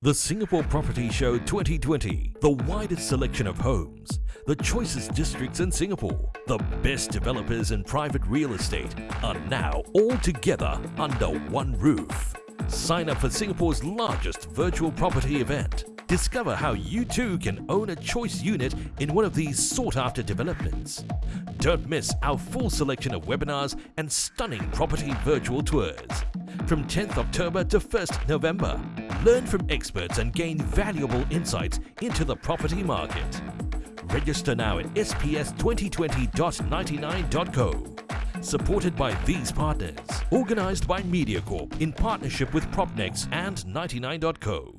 The Singapore Property Show 2020, the widest selection of homes, the choicest districts in Singapore, the best developers in private real estate are now all together under one roof. Sign up for Singapore's largest virtual property event. Discover how you too can own a choice unit in one of these sought-after developments. Don't miss our full selection of webinars and stunning property virtual tours. From 10th October to 1st November, learn from experts and gain valuable insights into the property market. Register now at sps2020.99.co. Supported by these partners. Organized by MediaCorp in partnership with Propnex and 99.co.